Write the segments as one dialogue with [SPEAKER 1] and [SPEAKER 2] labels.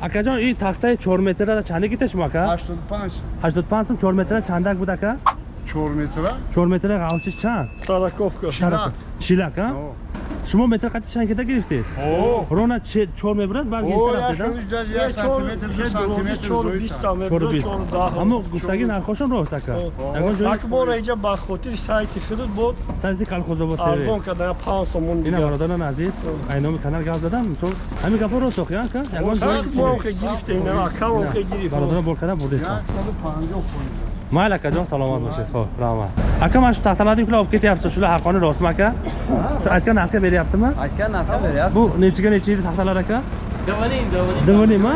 [SPEAKER 1] акаҷон ин тахтаи 4 метра чанде гиташ мо ака?
[SPEAKER 2] 85
[SPEAKER 1] 85 сум 4 метра чандак буд ака?
[SPEAKER 2] 4 метра
[SPEAKER 1] 4 метра ғавсиш чанд?
[SPEAKER 3] Сараковка.
[SPEAKER 2] Шилак.
[SPEAKER 1] Шилак а
[SPEAKER 2] О.
[SPEAKER 1] шумо метр қати чанд кида гирифтед
[SPEAKER 2] О.
[SPEAKER 1] рона 4 мебурад бар
[SPEAKER 2] О,
[SPEAKER 1] гирифта
[SPEAKER 2] як
[SPEAKER 1] рафтеда
[SPEAKER 2] хеле ҷа- як сантиметр, ду сантиметр зоида.
[SPEAKER 1] 420 аммо гуфтаги нархошон рост ака ягон ҷои
[SPEAKER 3] акбора иҷа ба хотири сайти худуд буд
[SPEAKER 1] сайти калхозобод
[SPEAKER 3] арзон
[SPEAKER 1] тв
[SPEAKER 3] кардая 5 сомон
[SPEAKER 1] ина
[SPEAKER 3] дигар.
[SPEAKER 1] Бародарон азиз айноми канал гап задам мисол ҳамин гапо рост охи ака ягон ҷои
[SPEAKER 3] акбора гирифта ина акамо гирифт
[SPEAKER 1] бародарон бор карда бурдесан
[SPEAKER 2] 150 фунт.
[SPEAKER 1] майли акаҷон саломат бошед хоб раҳмат ака ман шу тахталади кула об кетяпсиз шула ҳаққони ростми ака шу айтган нарха беряптима
[SPEAKER 4] Aytgan narxa beryapti.
[SPEAKER 1] бу нечига necha yil taxtalar aka
[SPEAKER 4] Davoning, davoning.
[SPEAKER 1] Davoning ma?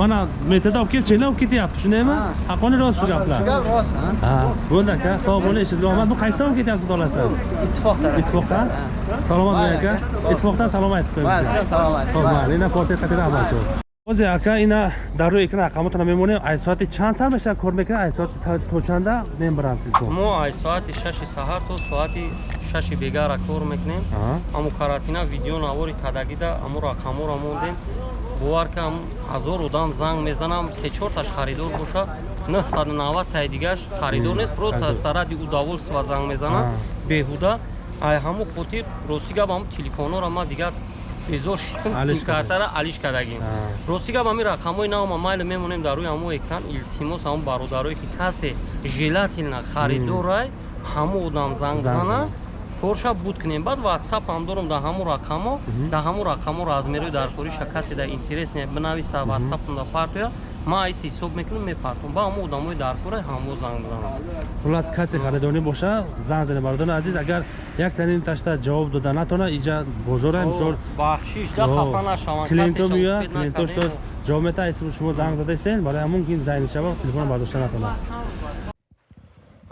[SPEAKER 1] mana metrda olib kelib cheklar olib ketyapti shundaymi haqqoniy rost shu gaplar
[SPEAKER 4] Shu gap rost, ha?
[SPEAKER 1] ha bo'ldi aka sog' bo'ling ishingizga omad bu qaysidan olib ketyapti xudo xohlasa
[SPEAKER 4] Ittifoq tarafdan.
[SPEAKER 1] ittifoqdan salomat bo'ling aka ittifoqdan salom aytib
[SPEAKER 4] Mayli,
[SPEAKER 1] qo'ying
[SPEAKER 4] sizga salomat.
[SPEAKER 1] Xo'p, mayli, ина порте қатира Ози ака ина дар рӯи экран рақамотро мемонем ай соати чанд сар мешава кор мекунад? Ай соати то чанда мебарам телефон
[SPEAKER 5] мо ай соати шаши саҳар то соати шаши бегара кор мекунем. Аму каратина видео навори кадагида аму рақаморо мондем. Бовар ки ам ҳазор одам занг мезанам се чорташ харидор боша 990 таи дигаш харидор нест про
[SPEAKER 1] харидор.
[SPEAKER 5] саради удоволства занг мезанам. Беҳуда. Ай ҳаму хотир рости гап ҳаму телефонора ма дигар симкартара алиш кадагим
[SPEAKER 1] А.
[SPEAKER 5] рости гап ҳами рақамои навма майли мемонем дар рӯи ҳаму экран илтимос ҳаму бародарое ки касе желательно харидорай ҳаму одам занг зана. Корша буд кунем. Баъд ватсап ҳам дорам дар ҳаму рақамо дар ҳаму рақамо размерои дар кориша касе дар интерес не бинависа ватсапам дар партоя ман айси ҳисоб мекунам мепартам ба ҳаму одамои дар кора ҳамо занг бизанам
[SPEAKER 1] хулас касе харидорӣ боша. Занг зане бародарони азиз агар як танин ташта ҷавоб дода натона иҷа бозора мисол
[SPEAKER 5] бахшиш да
[SPEAKER 1] О,
[SPEAKER 5] хафа нашаванд
[SPEAKER 1] клиентҳо клиентҳо
[SPEAKER 5] накардем.
[SPEAKER 1] что ҷавоб мета айси шумо занг зада истед барои ҳамон ки зайни шава телефон бардошта натонад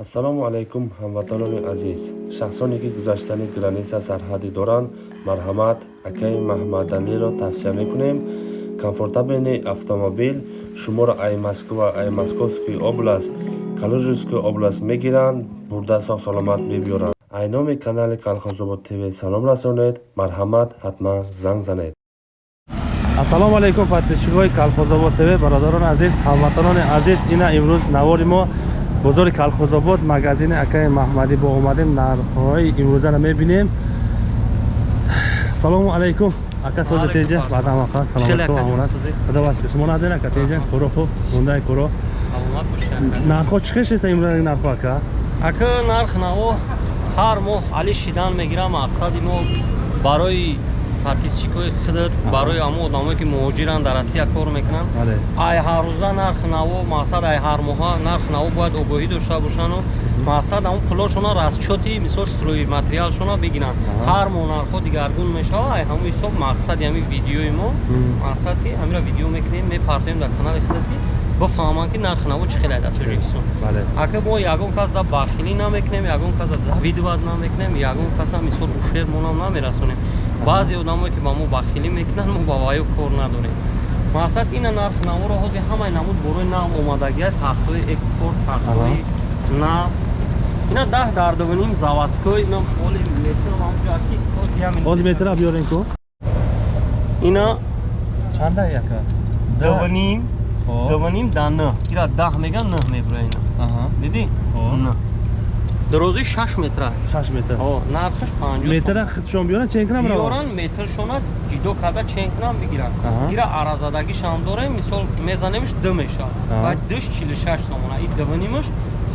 [SPEAKER 6] ассалому алайкум ҳамватанони азиз. Шахсоне ки гузаштани граниса сарҳадӣ доранд марҳамат акаи маҳмадалиро тавсия мекунем. Комфортабелни автомобил шуморо ай москва ай московский област калужинский област мегиранд бурда сог саломат мебиёранд ай номи канали калхозобод тв салом расонед марҳамат ҳатман занг занед.
[SPEAKER 1] Ассалому алайкум подписчикҳои калхозобод тв бародарони азиз ҳамватанони азиз. Ина имрӯз навори мо бозори калхозобод магазини акаи маҳмадӣ бо омадем нархҳои имрӯзаро мебинем салому алайкум ака баъдамақа
[SPEAKER 5] Хеле
[SPEAKER 1] саломату
[SPEAKER 5] ака,
[SPEAKER 1] худо башкир шумо назир ака теҷа куро хуб мундаи куро? Нархҳо чӣ хеш еста имрӯзаи нархҳо ака?
[SPEAKER 5] Ака нарх наво ҳар моҳ али шидан мегирам мақсади мо барои подписчикои худат барои ҳамо одамое ки муҳоҷиранд дар россия кор мекунанд. Ай ҳаррӯза нарх наво мақсад ай ҳар моҳа нарх наво бояд огоҳӣ дошта бошану мақсад ҳамон пулошона расчёти мисол строи материалшона бигиранд. Ҳар моҳ нархҳо дигаргун мешава ай ҳамон ҳисоб мақсади ҳамин видеои мо. Мақсад ки ҳамира видео мекунем. Мепартоем дар канали худат ки бифаҳманд ки нарх наво чӣ хеле дар тоҷикистон ака мо ягон кас за бахилӣ намекунем ягон кас за завидоват намекунем ягон каса мисол ушер монам намерасонем баъзе одамое ки ба мо бахилӣ мекунанд мо ба ваё кор надорем мақсад ина нарх наворо ҳозир ҳамаи намуд борои нав омадагиа тахтҳои экспорт тахтҳои нав ина даҳ дардованим заводской ина ҳоли метрам ҳози
[SPEAKER 1] метра биёрен ку
[SPEAKER 5] ина
[SPEAKER 1] чанда ака
[SPEAKER 5] даваним
[SPEAKER 1] Хоб.
[SPEAKER 5] даваним да н ира даҳ меган н мебура ина.
[SPEAKER 1] Аҳа.
[SPEAKER 5] дидӣ Дарози шаш метра
[SPEAKER 1] шаш метр
[SPEAKER 5] О, нархаш 50
[SPEAKER 1] метра худшон биёран чен кунам ро
[SPEAKER 5] биёран метршона ҷидо карда чен кунам бигиранд
[SPEAKER 1] Аҳа.
[SPEAKER 5] ира аразадагишам дорем мисол мезанемш д мешавад
[SPEAKER 1] Аҳа.
[SPEAKER 5] ва дш 46 сомона и дванимаш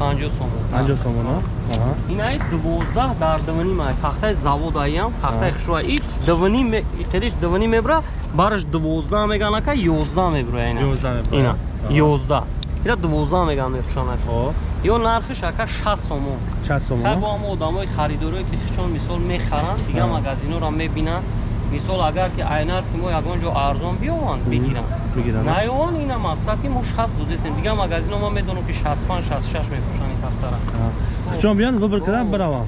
[SPEAKER 5] 50 сомон
[SPEAKER 1] 50 сомон а? Аҳа.
[SPEAKER 5] инаи 12 дар дваним ай тахтаи завод аям тахтаи хушруа и дваним қедиш дваним мебра бараш 12 меган ака 11 мебра ина
[SPEAKER 1] 11 мебра.
[SPEAKER 5] ина
[SPEAKER 1] Аҳа.
[SPEAKER 5] 11 ира 12 меган мефушанад
[SPEAKER 1] Хоб.
[SPEAKER 5] Ё нархиш ака 60 сомон.
[SPEAKER 1] 60 сомон?
[SPEAKER 5] Хай бо ҳамо одамои харидоре ки хичон мисол мехаранд дига магазиноро мебинанд мисол агар ки ай нархи мо ягон ҷо арзон биёванд бигиранд.
[SPEAKER 1] Бигиранд.
[SPEAKER 5] Наёван ина мақсад ки мо 60 додесем. Дига магазино ман медонам ки 65 66 мефушанд ин тахтара
[SPEAKER 1] худшон биён выбор кардам биравам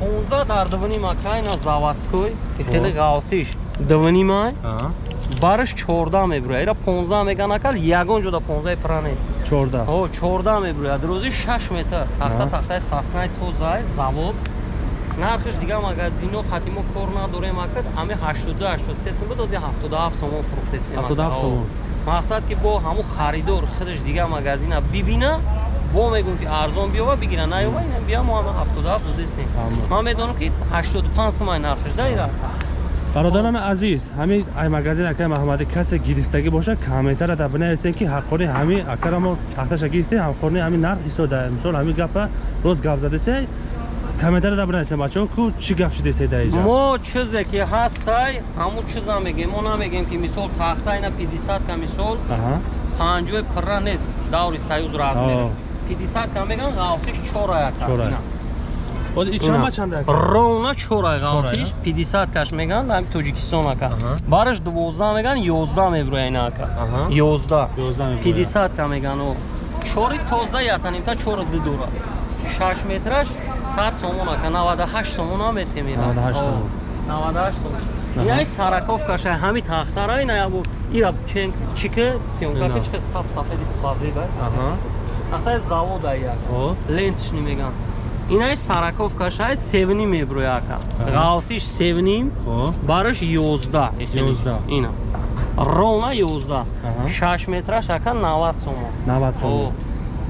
[SPEAKER 5] 15 дар двани макай на заводской хеле ғавсиш. Двани май? Бараш 14 мебура ира 15 меган акал ягон ҷода 15 пра нест
[SPEAKER 1] 14
[SPEAKER 5] о 14 мебура дарози 6 метр. Тахта тахтаи саснаи тозаи завод. Нархиш дига магазино хати мо кор надорем акад. Ами 82 83 сум бидози 77 сомон фурӯхтесем
[SPEAKER 1] 77 сомон.
[SPEAKER 5] мақсад ки бо ҳамун харидор худаш дига магазина бибина бо мегӯм ки арзон биёва бигира наёва ина бия мо ҳама 77 додесем
[SPEAKER 1] Аммо.
[SPEAKER 5] ман медонам ки 85 сомай нархаш да ира
[SPEAKER 1] бародарони азиз ҳамин ай магазин акаи маҳмадӣ касе гирифтагӣ бошад. Комментарада бинависем ки ҳаққони ҳамин акара мо тахташа гирифтем. Ҳаққони ҳамин нарх истода мисол ҳамин гапа рост гап задасе комментарада бинависем бачаҳо ку чӣ гап шидесе да иҷа
[SPEAKER 5] мо чизе ки ҳастай ҳамун чиза мегем мо намегем ки мисол тахта ина 50 ка мисол
[SPEAKER 1] Аҳа.
[SPEAKER 5] панҷои пирра нест даври саюз размер
[SPEAKER 1] О.
[SPEAKER 5] 50 ка меган ғавсиш чора яка
[SPEAKER 1] Чора.
[SPEAKER 5] ина.
[SPEAKER 1] Боз и чанда чанда ака?
[SPEAKER 5] ровна чорай ғавсиш
[SPEAKER 1] Чорая?
[SPEAKER 5] 50 каш меган дар тоҷикистон ака
[SPEAKER 1] Аҳа.
[SPEAKER 5] бараш 12 меган 11 меброя ина ака
[SPEAKER 1] Аҳа.
[SPEAKER 5] 11
[SPEAKER 1] 11 меброя.
[SPEAKER 5] 50 ка меган чори тоза ятанимта чора дидора 6 метраш 100 сомон ака 98 сомон ам метемира
[SPEAKER 1] 98 сомон.
[SPEAKER 5] 98 сомон яй сараковкаша ҳами тахтара ина ябу ира чен чика сёнка
[SPEAKER 1] Ина.
[SPEAKER 5] чика саб сафеди базеба ахай завода я
[SPEAKER 1] О.
[SPEAKER 5] лентш меган инаш сараковкаша севни меброя ака.
[SPEAKER 1] Аҳа.
[SPEAKER 5] ғалсиш севним бараш 11
[SPEAKER 1] 11.
[SPEAKER 5] ина ровна 11
[SPEAKER 1] Аҳа.
[SPEAKER 5] 6 метраш ака 90 сомон.
[SPEAKER 1] 90 сомон.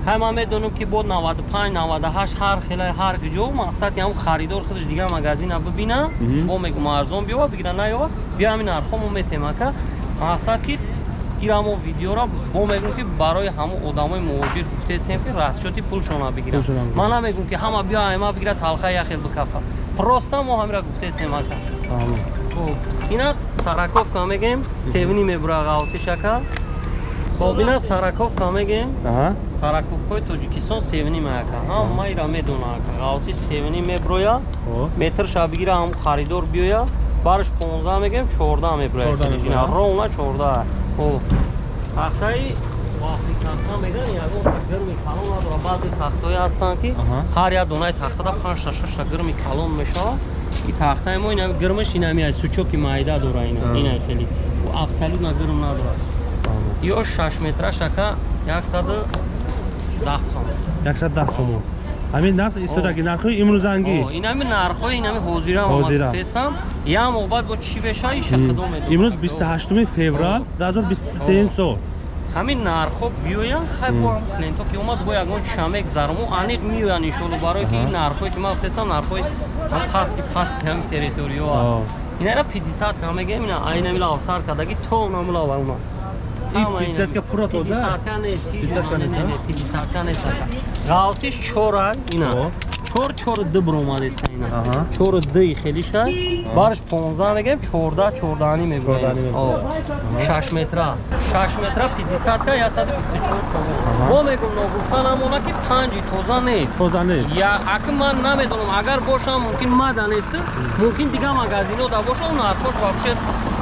[SPEAKER 5] хай ман медонам ки бо 95 98 ҳар хелай ҳар ҷо мақсад ям харидор худаш дига магазина бибина. Бо мегум арзон биёва бигира наёва. Бия ҳамин нархҳо мо метем ака. Мақсад ки ира мо видеора бо мегум ки барои ҳамун одамои муҳоҷир гуфтесем ки расчёти пулшона бигира
[SPEAKER 1] Пулшона бигира.
[SPEAKER 5] ман намегум ки ҳама биё ҳама бигира талха яхел бикафа просто мо ҳамира гуфтесем ака.
[SPEAKER 1] Аҳа.
[SPEAKER 5] Хоб, ина сараковка мегем севни мебура ғавсишака хоб ина сараковка мегем
[SPEAKER 1] Аҳа.
[SPEAKER 5] сараковкои тоҷикистон севни меяка ҳама ира медона ака. Ғавсиш севни меброя.
[SPEAKER 1] Хо.
[SPEAKER 5] метрша бигира ҳам харидор биёя бараш 15 мегем 14 меброя.
[SPEAKER 1] 14 меброя.
[SPEAKER 5] ровна 14 хоб тахтаи вақти тахта меган ягон гирми калон надора баъзе тахтҳое ҳастанд ки ҳар як донаи тахтада панҷта шашта гирми калон мешавад. И тахтаи мо ина гирмаш инами сучоки майда дора ина хеле. Абсолютно гирм надора
[SPEAKER 1] Аҳа.
[SPEAKER 5] ё 6 метраш ака 110 сом.
[SPEAKER 1] 110 сомон. Ҳамин нарх истодаги нархҳои имрӯзангӣ
[SPEAKER 5] О, инами нархҳои ҳозира ма
[SPEAKER 1] Ҳозира.
[SPEAKER 5] гуфтесам ям обад бо чӣ беша иша худо медонад.
[SPEAKER 1] имрӯз 28 феврал 2023 сол.
[SPEAKER 5] Ҳамин нархҳо биёянд хай бо ҳам клиентҳо ки омад бо ягон чамек зарму аниқ миёянд иншоалло барое ки ин нархҳое ки ман гуфтесам нархҳои ҳам пасти пасти ҳам территориё
[SPEAKER 1] О.
[SPEAKER 5] инара 50 ка мегем ина айнамила авсар кадаги то намула ва уна
[SPEAKER 1] Ин
[SPEAKER 5] Ҳама ина.
[SPEAKER 1] 50 ка пура тоза?
[SPEAKER 5] 50 ка нест, ки
[SPEAKER 1] 50 ка
[SPEAKER 5] не,
[SPEAKER 1] нест,
[SPEAKER 5] не, не, 50 ка нест ака. ғавсиш чора ина чор чор д бромадеса ина
[SPEAKER 1] Аҳа.
[SPEAKER 5] чор ди хелиша бараш 15 мегем 14 14 меброем
[SPEAKER 1] 14 меброем.
[SPEAKER 5] О, 6 метра. 6 метра 50 ка 124 сомон
[SPEAKER 1] Аҳа.
[SPEAKER 5] бо мегум ногуфта намона ки панҷи тоза нест.
[SPEAKER 1] Тоза нест.
[SPEAKER 5] Я аки ман намедонам агар бошам мумкин мада нест мумкин дига магазинода боша он нархош вообще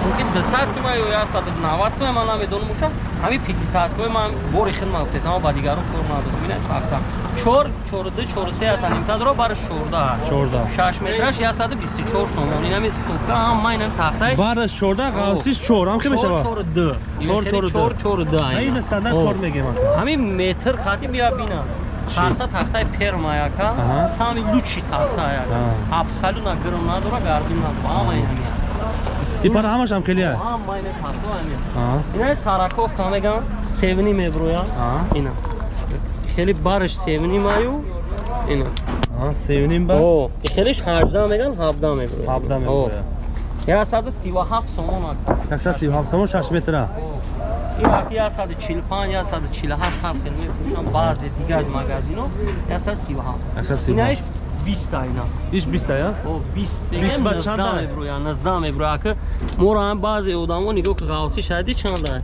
[SPEAKER 5] мумкин 200 сима ё 190 сима ман намедонам боша ҳами 50 кои ман бори хидмат гуфтесам ама ба дигаро кор надорам ина факта 4 4 4 3 атанимта доро бараш 14
[SPEAKER 1] 14.
[SPEAKER 5] 6 метраш 124 сомон. Инами стопка ҳама инам тахтай.
[SPEAKER 1] Бараш 14 ғавсиш 4 ҳам ки мешава
[SPEAKER 5] 4 д
[SPEAKER 1] Чор, чор, д.
[SPEAKER 5] 4 4 д
[SPEAKER 1] ин стандарт 4 мегем ака
[SPEAKER 5] ҳамин метр хати бия бина тахта тахтаи перма яка. Сами лучи тахта яка. Абсолютно гирм надора гардин надора. Ҳама инами
[SPEAKER 1] ипара ҳамашам хелия
[SPEAKER 5] ҳама ина тахто ами
[SPEAKER 1] Аҳа.
[SPEAKER 5] ина сараковка меган севни меброя
[SPEAKER 1] Аҳа.
[SPEAKER 5] ина хели барш севни маю ина
[SPEAKER 1] Аҳа, севним ба?
[SPEAKER 5] О хелиш 18 меган 17 меброя
[SPEAKER 1] 17 меброя.
[SPEAKER 5] 137 сомон ака
[SPEAKER 1] 137 сомон 6 метра?
[SPEAKER 5] Ин я 145 я 148 ҳар хел мефурӯшам. Баъзе дигар магазино я 137
[SPEAKER 1] 137.
[SPEAKER 5] инаиш 20 ина
[SPEAKER 1] иш 20 я?
[SPEAKER 5] О 20
[SPEAKER 1] 20 ба
[SPEAKER 5] бегем
[SPEAKER 1] чанда?
[SPEAKER 5] 19 меброя 19 меброя ака моро ҳам баъзе одамо нигоҳ ки ғавси шаҳди чанда.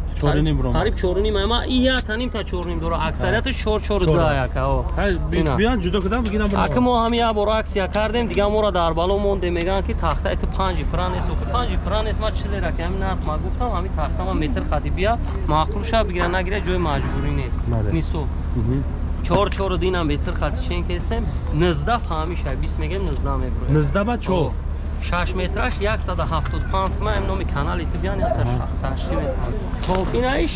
[SPEAKER 5] Қариб чоруним ама и я таним та чоруним дора аксарияташ чор чор
[SPEAKER 1] Чор.
[SPEAKER 5] да яка о
[SPEAKER 1] ҳай
[SPEAKER 5] Ина.
[SPEAKER 1] биён ҷудо кардам бигинам
[SPEAKER 5] ака мо ҳам як бора аксия кардем дига моро дар бало монде мегӯянд ки тахтаи ту панҷи пира нест охи панҷи пира нест ма чизера ки ҳамин нарх ма гуфтам ҳамин тахта ма метр хади бия маъқул ша бигира нагира ҷои маҷбурӣ нест. Мисол чор чор дина метр хати чен кесем низда фаҳмиша бист мегем низда меброем
[SPEAKER 1] 19 ба 4
[SPEAKER 5] 6 метраш 175 сима ам номи канали ту биён 168 метр хоб инаиш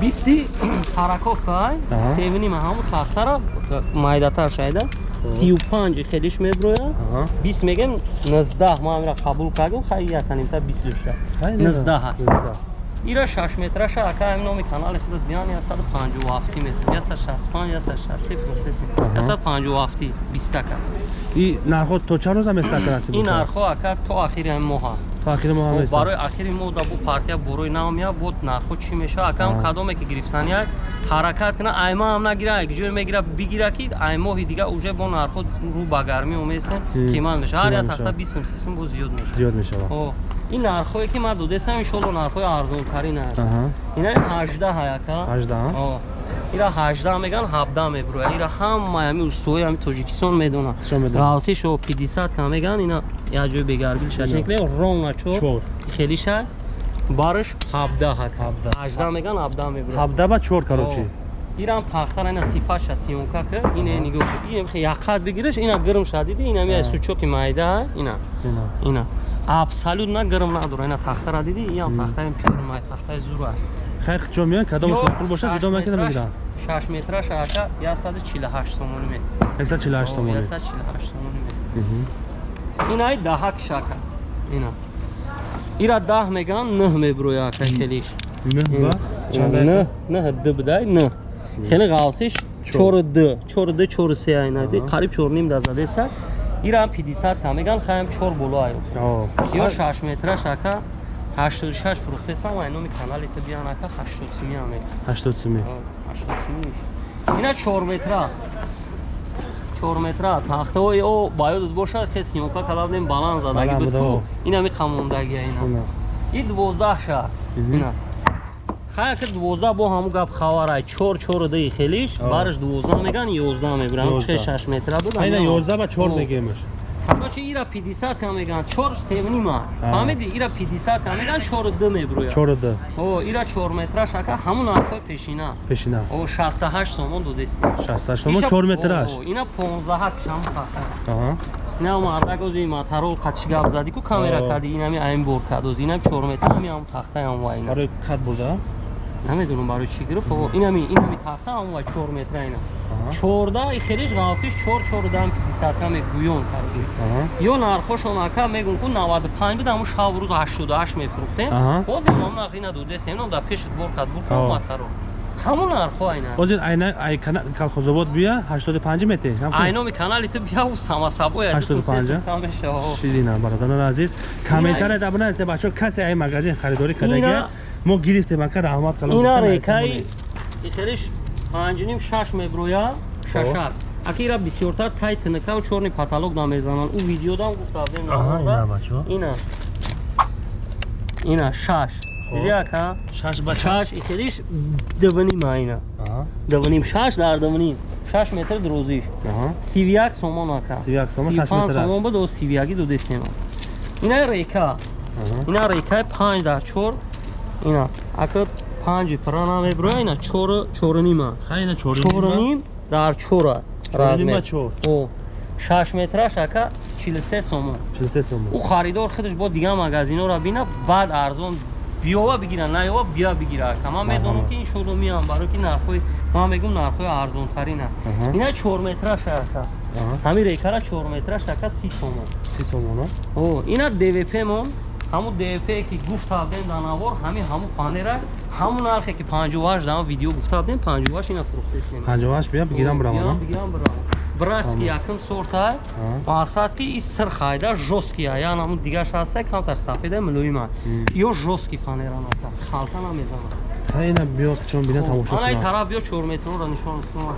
[SPEAKER 5] бисти сараковкай
[SPEAKER 1] Аҳа.
[SPEAKER 5] севнима ҳамун тахтара майдатар шайда 35 хелиш меброя.
[SPEAKER 1] Аҳа.
[SPEAKER 5] 20 мегем 19 ма амира қабул кардем хай яканимта 20 дошта
[SPEAKER 1] Ҳай, не, не.
[SPEAKER 5] 19
[SPEAKER 1] 19.
[SPEAKER 5] ира 6 метраша ака ҳамин номи канали худат биён 157 метр. 165 160 фурӯхтесем 157 20 така
[SPEAKER 1] и нархҳо то чанд рӯза местака насиб
[SPEAKER 5] ин нархҳо ака то ахири моҳ аст
[SPEAKER 1] то ахири моҳ ҳам
[SPEAKER 5] барои ахири моҳ да бу партия борои наомия бод нархҳо чӣ мешава? Акам кадоме ки гирифтания ҳаракат кина айма ҳам нагира як ҷое мегира бигира ки ай моҳи дига уже бо нархҳо рӯ ба гармӣ омесем қимат мешава. Ҳар як тахта
[SPEAKER 1] мешава.
[SPEAKER 5] бисм сисм бо зиёд мешава.
[SPEAKER 1] Зиёд мешавад
[SPEAKER 5] О, ин нархҳое ки ман додесам иншолло нархҳои арзонтарин аст ина 18 аяка
[SPEAKER 1] 18, а?
[SPEAKER 5] Ира 18 меган 17 меброя ира ҳама ҳами устои ҳами тоҷикистон медонад.
[SPEAKER 1] Медонад.
[SPEAKER 5] ғавси шо 50 ка меган ина як ҷой бегарбил шашенкле ровна чор. Хели ша барш 17 ҳака
[SPEAKER 1] 17.
[SPEAKER 5] 18 меган 17 меброя
[SPEAKER 1] ҳабда ба чор корочи
[SPEAKER 5] ирам тахтара ина сифаша сиёнка ка ине нигоҳ кун ин як қад бигираш ина гирм шадиди ина мияй сучоки майда ина.
[SPEAKER 1] Ина.
[SPEAKER 5] Ина абсолют на гирм надора ина тахтара диди ям тахтаи пирмай тахтаи зура
[SPEAKER 1] хайр чо меён кадомаш маъқул бошад? ҷудо мекарда мегиранд
[SPEAKER 5] 6 метраш ака 148 сомонӣ мед.
[SPEAKER 1] 148 томон
[SPEAKER 5] 148 сомонӣ мед. Инаи даҳак шака. Ина. Ира даҳ меган нӯҳ меброя ака хелиш нӯҳ нӯҳ д бидай нӯҳ хеле ғавсиш чору д чору д чору се айнади қариб чорним да задеса ирам 50 ка меган хаям чор боло аю ё 6 метраш ака 86 фурӯхтесам ай номи канали ту биан ака 80 сими амед
[SPEAKER 1] 80 сими
[SPEAKER 5] ина чор метра. Чор метра. Тахтаҳои о ба ёдат бошад ке симока калабдем баланд задаги
[SPEAKER 1] Баланд
[SPEAKER 5] буд
[SPEAKER 1] буда,
[SPEAKER 5] ку
[SPEAKER 1] о.
[SPEAKER 5] инами қамондагия ина. И дувоздаҳ шаҳр.
[SPEAKER 1] Мгм.
[SPEAKER 5] ина хая ки дувоздаҳ бо ҳаму гап хаварай чор чору даи хелиш бараш дувоздаҳ меган ёздаҳ мебирам
[SPEAKER 1] Ёздаҳ.
[SPEAKER 5] чӣ шаш метра буд?
[SPEAKER 1] Айна
[SPEAKER 5] ана.
[SPEAKER 1] 11 ба 4
[SPEAKER 5] О.
[SPEAKER 1] мегемаш
[SPEAKER 5] короче ира 50 ка меган? Чор севнима
[SPEAKER 1] А.
[SPEAKER 5] фаҳмиди ира 50 ка меган чору д меброя
[SPEAKER 1] 4 д
[SPEAKER 5] о ира чор метраш ака ҳамун нархҳои пешина.
[SPEAKER 1] Пешина.
[SPEAKER 5] О 68 сомон додестӣ
[SPEAKER 1] 68 томон 4 метраш.
[SPEAKER 5] ина 15 кишам хата
[SPEAKER 1] аҳа.
[SPEAKER 5] Ина мардагози матарол қачи гап зади ку камера
[SPEAKER 1] О.
[SPEAKER 5] кади инами айн бор кадози инам 4 метр ами ам тахта ам вайна.
[SPEAKER 1] Барои кат бурда
[SPEAKER 5] намедонам барои чӣ гирифт о инами инами тахта ам вай 4 метр ина
[SPEAKER 1] Аҳа.
[SPEAKER 5] 14 и хелиш ғавсиш 4 4 дам 50 ка мегуён карҷи
[SPEAKER 1] аҳа.
[SPEAKER 5] Ё нархошон ака мегӯн ку 95 буд аму шав рӯз 88 мефурӯхтем
[SPEAKER 1] Аҳа.
[SPEAKER 5] боз имам нахина дудесем ном да пешит бор кад бур
[SPEAKER 1] О.
[SPEAKER 5] ку матаро ҳамун нархҳо айна.
[SPEAKER 1] Озир айна ай кана калхозобод бия 85 мете
[SPEAKER 5] айноми канали ту бияу самасабоя
[SPEAKER 1] 85? ширина бародарон азиз комментария да бинависед бачаҳо касе ай магазин харидорӣ
[SPEAKER 5] Ина-
[SPEAKER 1] аст мо гирифтем ака раҳмат калом
[SPEAKER 5] ина рекаи ихелиш панҷним шаш меброя шашак аки ира бисёртар тай тинакау чорни паталок да мезананд ӯ видеодам гуфтавдем
[SPEAKER 1] ина
[SPEAKER 5] ина. Ина шаш. Диди ака
[SPEAKER 1] шаш
[SPEAKER 5] ихелиш дувним айна
[SPEAKER 1] Аҳа,
[SPEAKER 5] дувним шаш дар дувним шаш метр дурӯзиш
[SPEAKER 1] аҳа.
[SPEAKER 5] сивияк сомон ака.
[SPEAKER 1] 31 сомон,
[SPEAKER 5] буд о сивияги дудесема ина река ина рекаи панҷ дар чор ина ака панҷи прана меброя ина чору чорунима
[SPEAKER 1] хайна
[SPEAKER 5] чоруним дар чора
[SPEAKER 1] Чоруним ба
[SPEAKER 5] размер
[SPEAKER 1] чор.
[SPEAKER 5] о шаш метраш ака чилсе сомон.
[SPEAKER 1] 43 сомон.
[SPEAKER 5] Ӯ харидор худаш бо дига магазинҳоро бина баъд арзон биёва бигира наёва бия бигира ака. Ман медонам ки ин шодомиам барои ки нархҳои ман мегум нархҳои арзонтарина.
[SPEAKER 1] Аҳа.
[SPEAKER 5] ина чор метраш ака. Ҳамин рекара чор метраш ака си сомон.
[SPEAKER 1] 30 сомон
[SPEAKER 5] о ина двп мон ҳамун двп ки гуфтавдем дар навор ҳамин ҳамун фанера ҳамун нархе ки 58 дар видео гуфтавдем 58 ина фурӯхтесем
[SPEAKER 1] 58 бия бигирам бирамона
[SPEAKER 5] братски якм сорта масад ки и сир хайда жёстки аян ҳамун дигаш ҳаста камтар сафеда мулоима ё жёстки фанера нака халта намезана.
[SPEAKER 1] Хайна биё чон бина тамошо
[SPEAKER 5] ана ин
[SPEAKER 1] кунам.
[SPEAKER 5] тараф биё чор метрро нишон кунам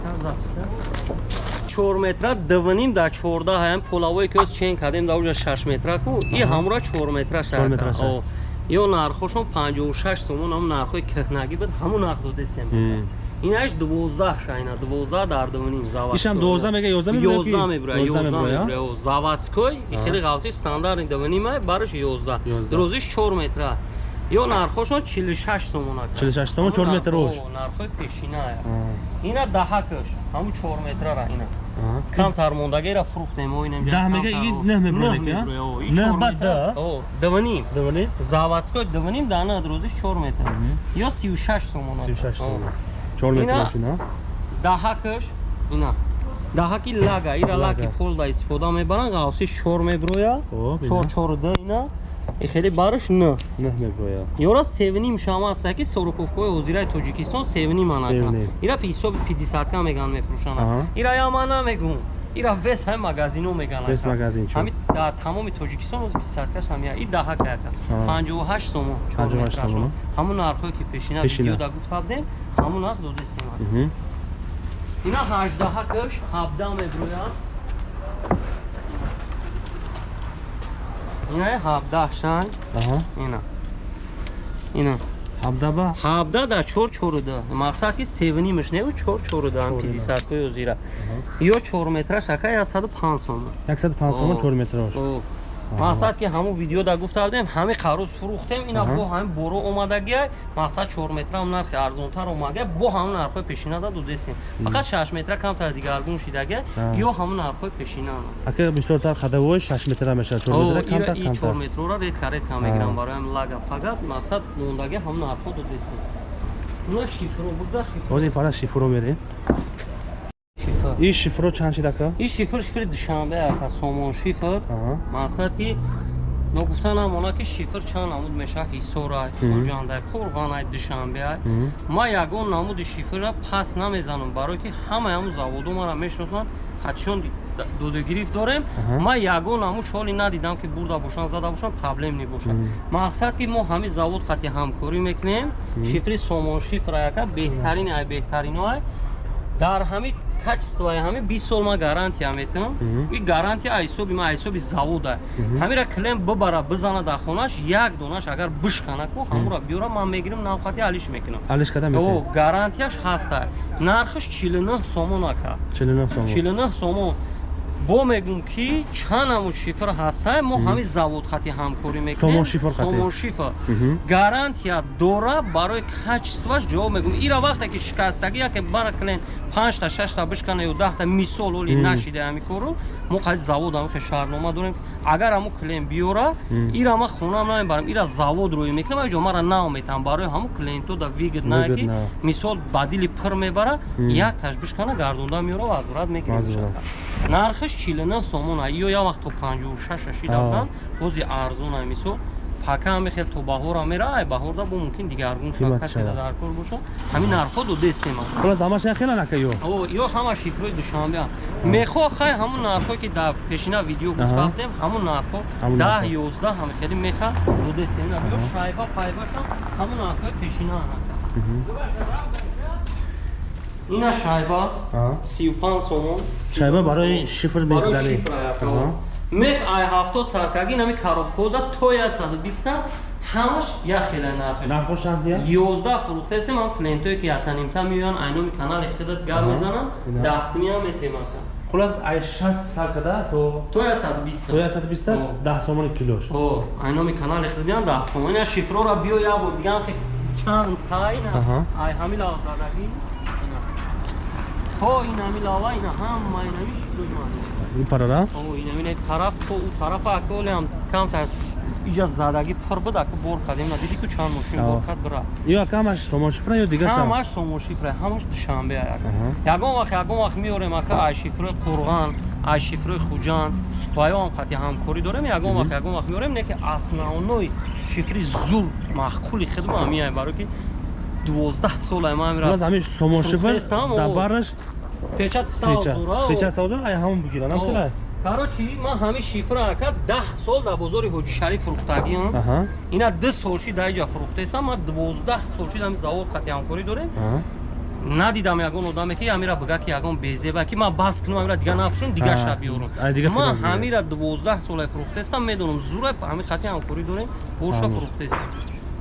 [SPEAKER 5] чор метра дувним дар чорда ҳаям полавое ки оз чен кардем дар уҷа шаш метра ку. И ҳамура чор метра
[SPEAKER 1] Чор метра шака.
[SPEAKER 5] ё нархошон 56 сомон ҳамун нархҳои кӯҳнагӣ буд ҳамун нарх додесем инаш 12 шайна 12 дар дувним заводской
[SPEAKER 1] ишам 12 мега 11 меброя ки?
[SPEAKER 5] 11 меброя
[SPEAKER 1] 11
[SPEAKER 5] 11
[SPEAKER 1] меброя?
[SPEAKER 5] меброя заводской и хеле ғавси стандарт дувним ай бараш 11
[SPEAKER 1] 11.
[SPEAKER 5] дурӯзиш 4 метра. Ё нархошон 46 сомон ака
[SPEAKER 1] 46 сомон, 4 метр рош.
[SPEAKER 5] нархҳои пешина ай ина даҳакаш ҳамун 4 метрара ина
[SPEAKER 1] а.
[SPEAKER 5] камтар мондагера фурӯхтем мо инем
[SPEAKER 1] Даҳ мега, и нӯҳ меброя ки, а? Нӯҳ ба да?
[SPEAKER 5] дувним
[SPEAKER 1] Дувани?
[SPEAKER 5] заводской дувним да на дурӯзиш 4 метр ё 36 сомон ака.
[SPEAKER 1] 36
[SPEAKER 5] О.
[SPEAKER 1] сомон 4 метр
[SPEAKER 5] Ина-
[SPEAKER 1] машина
[SPEAKER 5] даҳакаш ина даҳаки лага ира лаки полда истифода мебаранд ғавси чор меброя
[SPEAKER 1] Хоб, ина.
[SPEAKER 5] чор чору да ина и хеле бараш на
[SPEAKER 1] не мегӯя
[SPEAKER 5] ёра севним шама аста ки сороковкои ҳозираи тоҷикистон севним анака?
[SPEAKER 1] Севним.
[SPEAKER 5] ира пи ҳисоби пидисатка меган
[SPEAKER 1] Аҳа.
[SPEAKER 5] мефурӯшана ира яма намегӯ ира вес ҳами магазино меган
[SPEAKER 1] Вес магазин чо?
[SPEAKER 5] ҳами дар тамоми тоҷикистон оз пидисаткаш ҳамия и даҳака яка
[SPEAKER 1] Аҳа.
[SPEAKER 5] панҷоҳу ҳашт сомон
[SPEAKER 1] 58
[SPEAKER 5] чор
[SPEAKER 1] сомон,
[SPEAKER 5] метрашон ҳамун нархҳое ки пешина
[SPEAKER 1] Пешина.
[SPEAKER 5] видео да гуфтабдем ҳамун нарх додистем
[SPEAKER 1] Мгм.
[SPEAKER 5] ина ҳаждаҳакаш ҳабда меброяд ина ҳабдаҳшан
[SPEAKER 1] Аҳа.
[SPEAKER 5] ина. Ина.
[SPEAKER 1] Ҳабдаба
[SPEAKER 5] ҳабда дар чор чоруда. Мақсад ки севнимаш не чор чоруда ам
[SPEAKER 1] Чоруда.
[SPEAKER 5] пидисаткои озира. Ё чор метраш ака я саду панҷ сомон
[SPEAKER 1] 105 сомон
[SPEAKER 5] О.
[SPEAKER 1] 4 метрош
[SPEAKER 5] О. мақсад ки ҳамун видео да гуфтардем ҳами қароз фурӯхтем. Ина бо ҳами боро омадагия мақсад чор метрам нархи арзонтар омадагия бо ҳамун нархҳои пешинада додестем фақат шаш метра камтар дигаргун шидагия ё ҳамун нархҳои пешина
[SPEAKER 1] ака бисёртар қадавои 6 метра мешавад 4
[SPEAKER 5] О,
[SPEAKER 1] метра камтар
[SPEAKER 5] и чор
[SPEAKER 1] камтар
[SPEAKER 5] метрора редка редка мегирам бароям лага фақат мақсад мондагия ҳамун нархҳо додестем ина шифро бигзар шифро
[SPEAKER 1] ҳозир пара шифро мерем
[SPEAKER 5] шифр
[SPEAKER 1] и шифро чанд шид ака
[SPEAKER 5] ин шифр шифри душанбе ака сомон шифр. Мақсад ки ногуфта намона ки шифр чанд намуд меша ҳисорай хоҷандай қурғанай душанбеай ман ягон намуди шифрра пас намезанам барое ки ҳамаи ҳамун заводу мара мешиносанд. Хатишон додагирифт дорем. Ман ягон намуд шоли надидам ки бурда бошанд зада бошанд проблем мебошад мақсад ки мо ҳами завод қати ҳамкорӣ мекунем шифри сомон шифра яка беҳтарини ай беҳтариноай дар ҳами качествои ҳами бист сол ман гарантия метавам и гарантия ай ҳисоби ман ай ҳисоби завода ҳамира клиент бибара бизана дар хонаш як донаш агар бишкана ку ҳамура биёра ман мегирам навқати алиш мекунам.
[SPEAKER 1] Алиш када метем
[SPEAKER 5] гарантияш ҳаста. Нархаш 49 сомон ака.
[SPEAKER 1] 49 сомон.
[SPEAKER 5] 49 сомон. Бо мегум ки чанд намуд шифр ҳастай мо ҳами завод хати ҳамкорӣ мекунем.
[SPEAKER 1] Сомон шифр хати.
[SPEAKER 5] сомон шифр.
[SPEAKER 1] Мгм.
[SPEAKER 5] гарантия дора барои качестваш ҷавоб мегум ира вақте ки шикастагӣ яке бара клиент панҷта шашта бишкана ё даҳта мисол оли нашида ҳами кору мо қади завод ҳами хел шаҳрнома дорем. Агар ҳамо клиент биёра ира ма хонам намебарам ира завод рӯй мекунам аҷо мара наометам барои ҳамо клиенто да вигд ки
[SPEAKER 1] на.
[SPEAKER 5] мисол ба дили пир мебара якташ бишкана гардонда миёра возврат мегирем
[SPEAKER 1] Возврат.
[SPEAKER 5] нархаш 49 сомон а ё як вақт то 56 шида
[SPEAKER 1] А.
[SPEAKER 5] будан бози арзон ай мисол пака ҳаме хел то баҳора мера ай баҳорда бо мумкин дигаргун
[SPEAKER 1] Қимат
[SPEAKER 5] касе
[SPEAKER 1] шавад.
[SPEAKER 5] дар кор боша ҳамин нархҳо додестем
[SPEAKER 1] холас ҳамаш яхелан ака ё?
[SPEAKER 5] Ё ҳама шифрои душанбе мехоҳ хай ҳамун нархҳое ки дар пешина видео гуфтафтем ҳамун нархҳо даҳ ёздаҳ ҳаме хеле меха додестем ё шайба пайбашам ҳамун нархҳои пешина ина шайба
[SPEAKER 1] Аҳа.
[SPEAKER 5] 35 сомон.
[SPEAKER 1] Шайба барои шифр Аҳа.
[SPEAKER 5] Мех ай 70 саркаги нами коробкода то 120 ҳамаш як хела нархаш.
[SPEAKER 1] Нархошанд я?
[SPEAKER 5] 11 фурӯхтесем ҳам клиентое ки ятанимта меоян айноми канали хидат гар мезананд
[SPEAKER 1] Ина.
[SPEAKER 5] дастими ҳам метемака.
[SPEAKER 1] Холас ай 6 саркада то
[SPEAKER 5] то 120
[SPEAKER 1] то 120
[SPEAKER 5] О.
[SPEAKER 1] 10 сомони килош.
[SPEAKER 5] О айноми канали хидат биён да сомона шифрора биё як бор дигам хе чанд тайна.
[SPEAKER 1] Аҳа.
[SPEAKER 5] ай ҳами лавзадаги. То ин ҳами лава ина ҳама инами шифрои ман
[SPEAKER 1] ин парара
[SPEAKER 5] амин тараф то у тарафа аколи ам кам тар иҷа задаги пир буда ки бор кадем на диди ку чанд мошин
[SPEAKER 1] Ао.
[SPEAKER 5] бор кад бира
[SPEAKER 1] ё ака ҳамаш сомон шифра ё дигар шам?
[SPEAKER 5] Ҳамаш сомо шифра ҳамаш душанбе ак
[SPEAKER 1] Аҳа.
[SPEAKER 5] ягон вақт ягон вақт меорем ака ай шифрои қурған ай шифрои хуҷанд. Ба ё ҳам қати ҳамкорӣ дорем ягон вақт ягон вақт меорем не ки основной шифри зур маҳқули хидма меаем барои ки дувоздаҳ сол ай ман
[SPEAKER 1] холас
[SPEAKER 5] мера
[SPEAKER 1] ҳамин сомон шифр
[SPEAKER 5] Фурӯхтестам,
[SPEAKER 1] дар
[SPEAKER 5] о.
[SPEAKER 1] бараш
[SPEAKER 5] печати
[SPEAKER 1] печа
[SPEAKER 5] савзура
[SPEAKER 1] печа савза ай ҳамон бигиран ҳамчунай
[SPEAKER 5] короче ман ҳами шифра ака даҳ сол дар бозори ҳоҷишариф фурӯхтагиам ина ду солши дар иҷа фурӯхтестам ман дувоздаҳ солши дар завод қати ҳамкорӣ дорем. Надидам ягон одаме ки амира бига ки ягон безеба ки ман бас кунам амира дига нафушон дига шаб биёрам. Ман ҳамира дувоздаҳ соле фурӯхтестам медонам зура ҳами қати ҳамкорӣ дорем
[SPEAKER 1] Ҳамон.
[SPEAKER 5] фурӯхтестам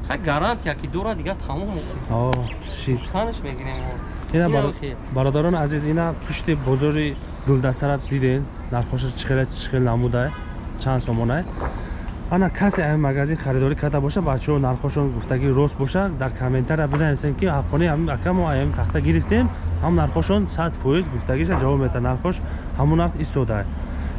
[SPEAKER 5] хай гарантия ки дора дига тамом
[SPEAKER 1] о шит.
[SPEAKER 5] Танаш мегирем
[SPEAKER 1] ина бародарони азиз ина пушти бозори гулдастара диден нархоша чӣ хела чӣ хел намудае чанд сомонае ана касе ами магазин харидорӣ карда боша бачаҳо нархошон гуфтаги рост боша дар комментария бинависен ки ҳаққони ака мо ами тахта гирифтем ҳам нархошон сад фоиз гуфтагиша ҷавоб мета нархош ҳамун нарх истодае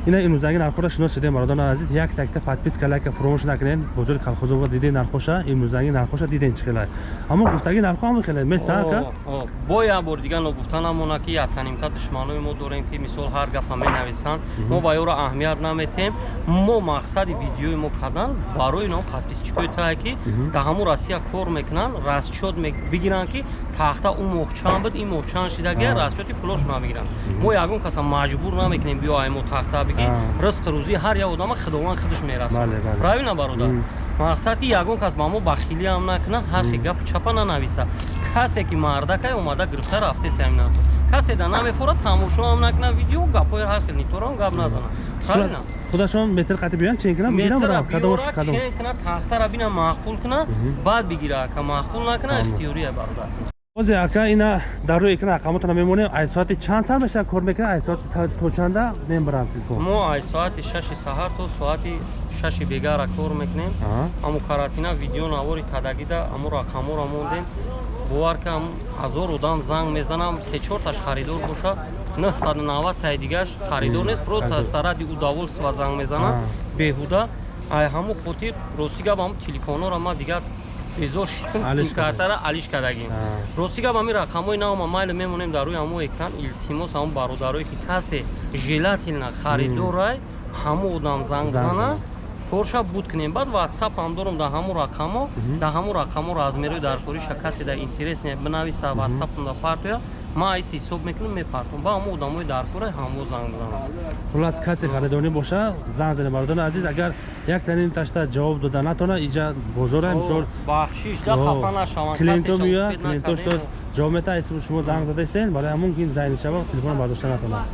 [SPEAKER 1] ина имрӯзанги нархоро шинос шудем бародарони азиз як такта подписка лайка фуромӯш накунед. Бозори калхозобод дидед нархоша имрӯзанги нархоша дидед чӣ хелай? Аммо гуфтаги нархо ҳам хелай места ака
[SPEAKER 5] О, о, бо як бор дигар ногуфта намона ки як танимта душманои мо дорем ки мисол ҳар гафа менависанд. Мо ба ёро аҳамият наметем. Мо мақсади видеои мо кардан барои ино подписчикои тае ки дар ҳамун россия кор мекунанд расчёт бигиранд ки тахта у моҳ чанд буд ин моҳ чанд шидаги расчёти пулош набигиранд. Мо ягон каса маҷбур намекунем биё ай мо тахта биги
[SPEAKER 1] А.
[SPEAKER 5] ризқи рӯзи ҳар як одама худованд худаш мерасонад правильно бародар мақсад ки ягон кас ба мо бахилиам накунад ҳар хел гапу чапа нанависа. Касе ки мардакай омада гирифта рафте сямина касе да намефурад тамошоам накунад видео гапои ҳар хел ниторам гап назанам правильно?
[SPEAKER 1] худашон метр қатӣ биёянд чен кунам барам кадомаш
[SPEAKER 5] биёра
[SPEAKER 1] кадом?
[SPEAKER 5] чен кунад тахтара бина махқул кунад баъд бигира ка махқул накунад ихтиёрия бародар
[SPEAKER 1] бозе ака ина дар рӯи экран рақамотро мемонем ай соати чанд сар меша кор мекунад ай соати то чанда мебарам телефон.
[SPEAKER 5] Мо ай соати шаши саҳар то соати шаши бегара кор мекунем. Аму каратина видео навори кадагида аму рақаморо мондем. Бовар ки ам ҳазор одам занг мезанам се чорташ харидор боша 990 таи дигаш харидор нест. Просто саради у доволства занг мезанам. Беҳуда. Ай ҳамун хотир рости гап ҳамун телефонора ма дигар симкартара алиш кадагим
[SPEAKER 1] А.
[SPEAKER 5] рости гап ҳамин рақамои навма майле мемонем дар рӯи ҳамун экран илтимос ҳамун бародарое ки касе желатилна харидорай ҳамун одам занг зана. Корша буд кунем. Баъд ватсап ҳам дорам дар ҳамун рақамо дар ҳамун рақамо размерои даркориша касе дар интерес бинависа ватсапам да партоя ман айси ҳисоб мекунам мепартам. Ба ҳамун одамои даркора ҳамо занг мезанам
[SPEAKER 1] хулас касе харидорӣ боша. Занг зане бародарони азиз. Агар як танин ташта ҷавоб дода натона иҷа бозора мисол
[SPEAKER 5] бахшиш да
[SPEAKER 1] О,
[SPEAKER 5] хафа нашаванд
[SPEAKER 1] меояд
[SPEAKER 5] успед
[SPEAKER 1] клиентошто
[SPEAKER 5] накардем.
[SPEAKER 1] ҷавоб мета айси шумо занг задаистен? Барои ҳамун ки зайни шава телефон бардошта натонад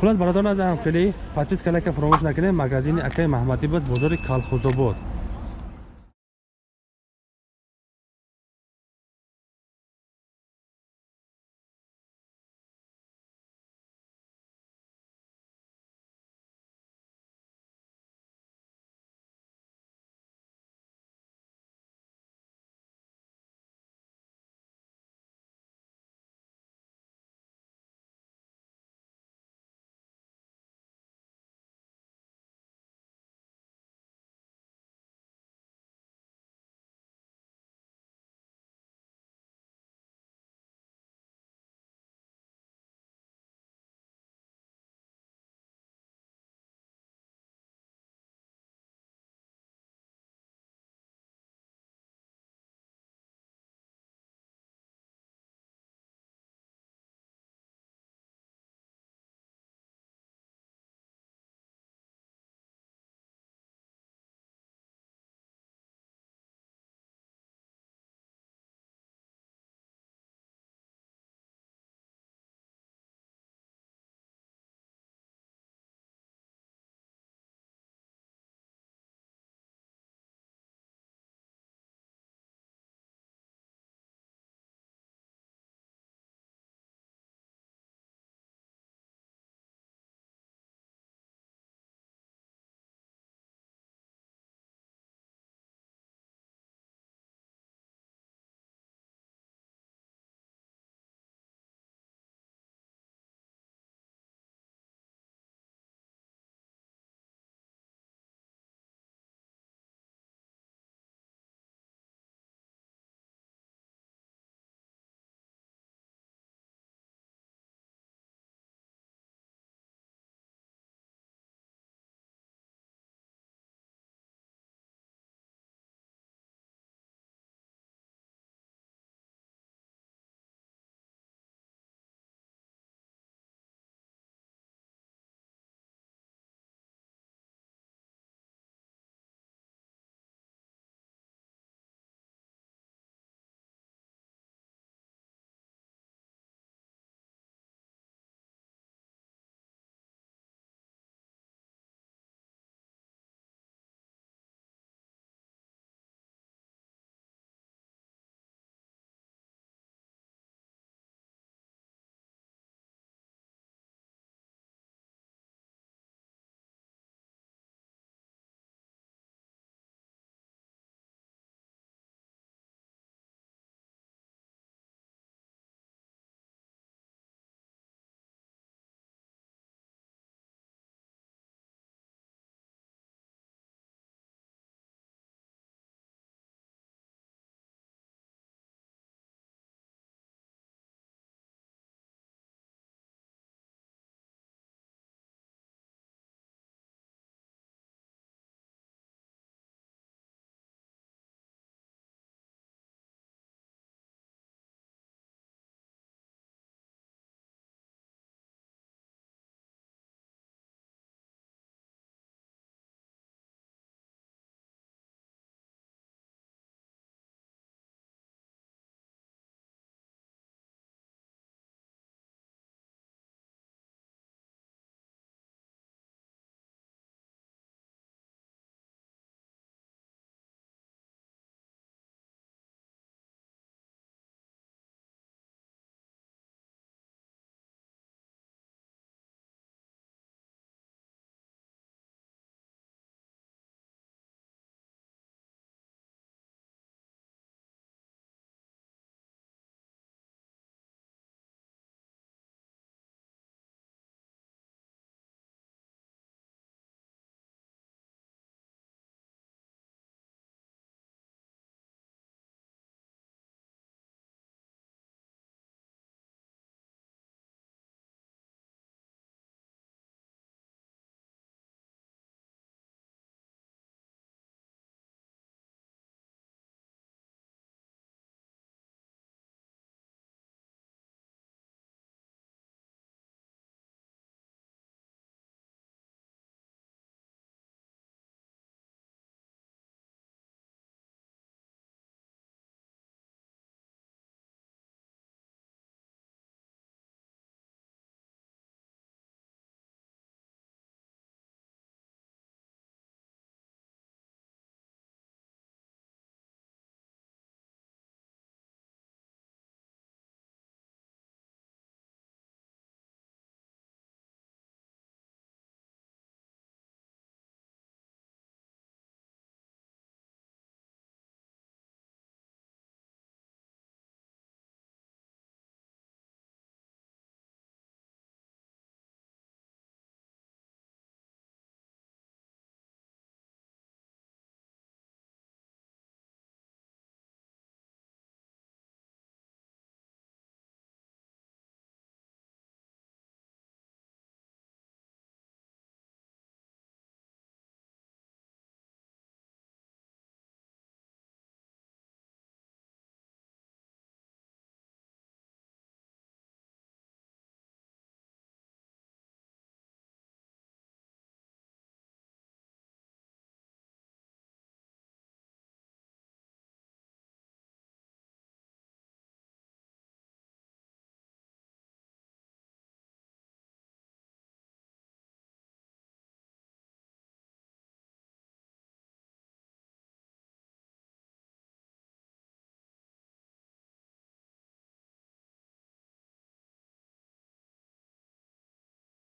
[SPEAKER 1] хулас бародарони азиз ҳамхели подписка лайка фуромӯш накунем. Магазини акаи маҳмадӣ буд бозори калхозобод